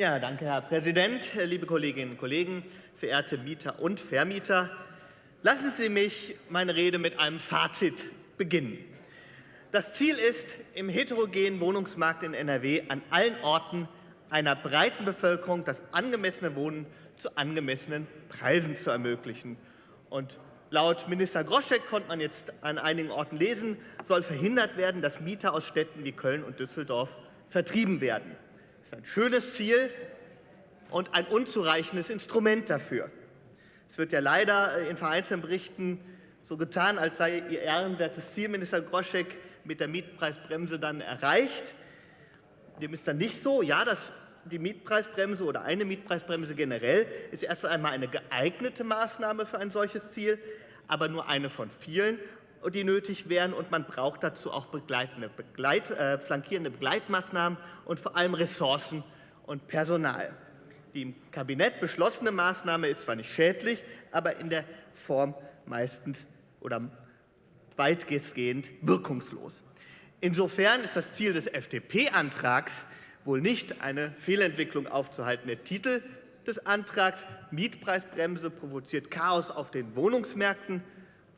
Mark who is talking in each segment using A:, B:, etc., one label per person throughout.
A: Ja, danke, Herr Präsident, liebe Kolleginnen und Kollegen, verehrte Mieter und Vermieter. Lassen Sie mich meine Rede mit einem Fazit beginnen. Das Ziel ist, im heterogenen Wohnungsmarkt in NRW an allen Orten einer breiten Bevölkerung das angemessene Wohnen zu angemessenen Preisen zu ermöglichen. Und laut Minister Groschek konnte man jetzt an einigen Orten lesen, soll verhindert werden, dass Mieter aus Städten wie Köln und Düsseldorf vertrieben werden. Das ist ein schönes Ziel und ein unzureichendes Instrument dafür. Es wird ja leider äh, in vereinzelten Berichten so getan, als sei Ihr ehrenwertes Ziel, Minister Groschek, mit der Mietpreisbremse dann erreicht. Dem ist dann nicht so. Ja, das, die Mietpreisbremse oder eine Mietpreisbremse generell ist erst einmal eine geeignete Maßnahme für ein solches Ziel, aber nur eine von vielen die nötig wären. Und man braucht dazu auch begleitende, Begleit, äh, flankierende Begleitmaßnahmen und vor allem Ressourcen und Personal. Die im Kabinett beschlossene Maßnahme ist zwar nicht schädlich, aber in der Form meistens oder weitgehend wirkungslos. Insofern ist das Ziel des FDP-Antrags wohl nicht eine Fehlentwicklung aufzuhalten. Der Titel des Antrags Mietpreisbremse provoziert Chaos auf den Wohnungsmärkten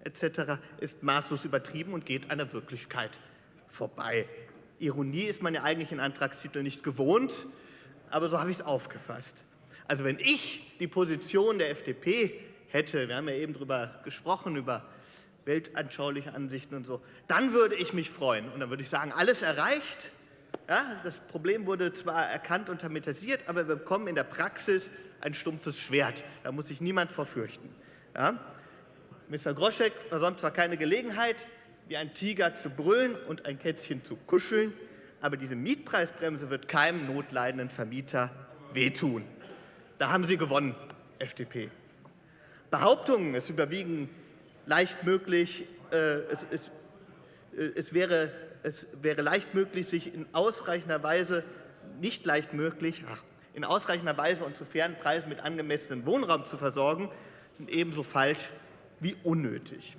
A: etc. ist maßlos übertrieben und geht an der Wirklichkeit vorbei. Ironie ist man ja eigentlich in Antragstitel nicht gewohnt, aber so habe ich es aufgefasst. Also wenn ich die Position der FDP hätte, wir haben ja eben darüber gesprochen, über weltanschauliche Ansichten und so, dann würde ich mich freuen. Und dann würde ich sagen, alles erreicht. Ja, das Problem wurde zwar erkannt und thematisiert, aber wir bekommen in der Praxis ein stumpfes Schwert. Da muss sich niemand vorfürchten. Ja? Mr. Groschek versäumt zwar keine Gelegenheit, wie ein Tiger zu brüllen und ein Kätzchen zu kuscheln, aber diese Mietpreisbremse wird keinem notleidenden Vermieter wehtun. Da haben Sie gewonnen, FDP. Behauptungen, es überwiegen leicht möglich, äh, es, es, äh, es, wäre, es wäre leicht möglich, sich in ausreichender Weise, nicht leicht möglich, ach, in ausreichender Weise und zu fairen Preisen mit angemessenem Wohnraum zu versorgen, sind ebenso falsch wie unnötig.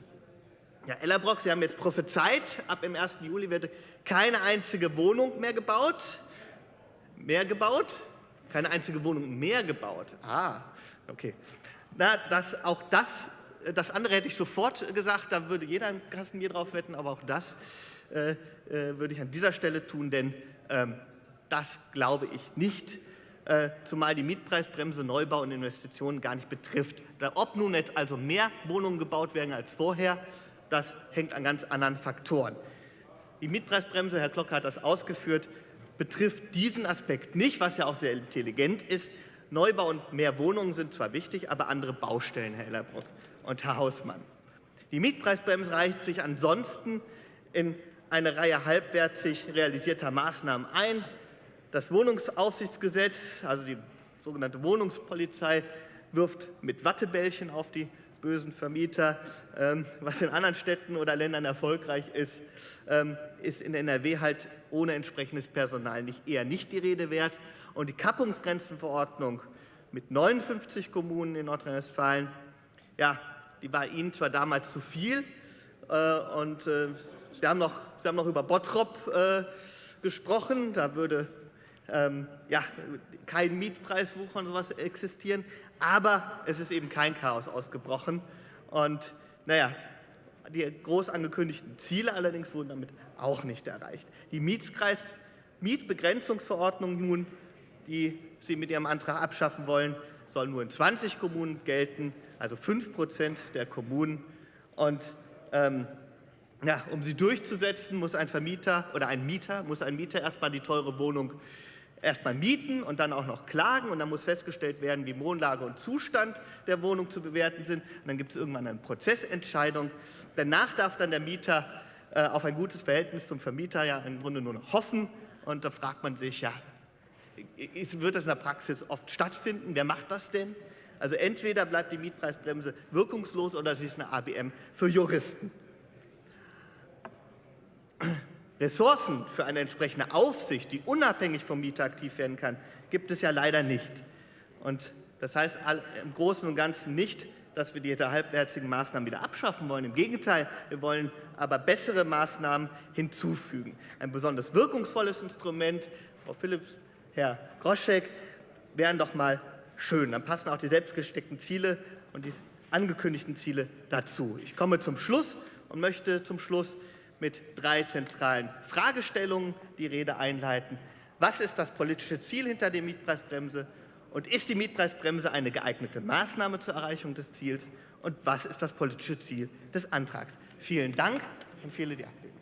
A: Ja, Ellerbrock, Sie haben jetzt prophezeit, ab dem 1. Juli wird keine einzige Wohnung mehr gebaut. Mehr gebaut? Keine einzige Wohnung mehr gebaut. Ah, okay. Na, das, auch das, das andere hätte ich sofort gesagt, da würde jeder ein Kasten drauf wetten, aber auch das äh, äh, würde ich an dieser Stelle tun, denn ähm, das glaube ich nicht, zumal die Mietpreisbremse Neubau und Investitionen gar nicht betrifft. Ob nun jetzt also mehr Wohnungen gebaut werden als vorher, das hängt an ganz anderen Faktoren. Die Mietpreisbremse, Herr Glocke hat das ausgeführt, betrifft diesen Aspekt nicht, was ja auch sehr intelligent ist. Neubau und mehr Wohnungen sind zwar wichtig, aber andere Baustellen, Herr Ellerbrock und Herr Hausmann. Die Mietpreisbremse reicht sich ansonsten in eine Reihe halbwertig realisierter Maßnahmen ein. Das Wohnungsaufsichtsgesetz, also die sogenannte Wohnungspolizei, wirft mit Wattebällchen auf die bösen Vermieter, ähm, was in anderen Städten oder Ländern erfolgreich ist, ähm, ist in NRW halt ohne entsprechendes Personal nicht, eher nicht die Rede wert. Und die Kappungsgrenzenverordnung mit 59 Kommunen in Nordrhein-Westfalen, ja, die war Ihnen zwar damals zu viel, äh, und äh, Sie, haben noch, Sie haben noch über Bottrop äh, gesprochen, da würde ähm, ja, kein Mietpreiswucher und sowas existieren, aber es ist eben kein Chaos ausgebrochen. Und naja, die groß angekündigten Ziele allerdings wurden damit auch nicht erreicht. Die Mietkreis Mietbegrenzungsverordnung nun, die Sie mit Ihrem Antrag abschaffen wollen, soll nur in 20 Kommunen gelten, also 5 Prozent der Kommunen. Und ähm, ja, um sie durchzusetzen, muss ein Vermieter oder ein Mieter, muss ein Mieter erstmal die teure Wohnung erstmal mieten und dann auch noch klagen und dann muss festgestellt werden, wie Wohnlage und Zustand der Wohnung zu bewerten sind. Und dann gibt es irgendwann eine Prozessentscheidung. Danach darf dann der Mieter äh, auf ein gutes Verhältnis zum Vermieter ja im Grunde nur noch hoffen. Und da fragt man sich, ja, wird das in der Praxis oft stattfinden? Wer macht das denn? Also entweder bleibt die Mietpreisbremse wirkungslos oder sie ist eine ABM für Juristen. Ressourcen für eine entsprechende Aufsicht, die unabhängig vom Mieter aktiv werden kann, gibt es ja leider nicht. Und das heißt im Großen und Ganzen nicht, dass wir diese halbwertigen Maßnahmen wieder abschaffen wollen. Im Gegenteil, wir wollen aber bessere Maßnahmen hinzufügen. Ein besonders wirkungsvolles Instrument, Frau Philipps, Herr Groschek, wären doch mal schön. Dann passen auch die selbstgesteckten Ziele und die angekündigten Ziele dazu. Ich komme zum Schluss und möchte zum Schluss mit drei zentralen Fragestellungen die Rede einleiten. Was ist das politische Ziel hinter der Mietpreisbremse? Und ist die Mietpreisbremse eine geeignete Maßnahme zur Erreichung des Ziels? Und was ist das politische Ziel des Antrags? Vielen Dank und viele die Ablehnung.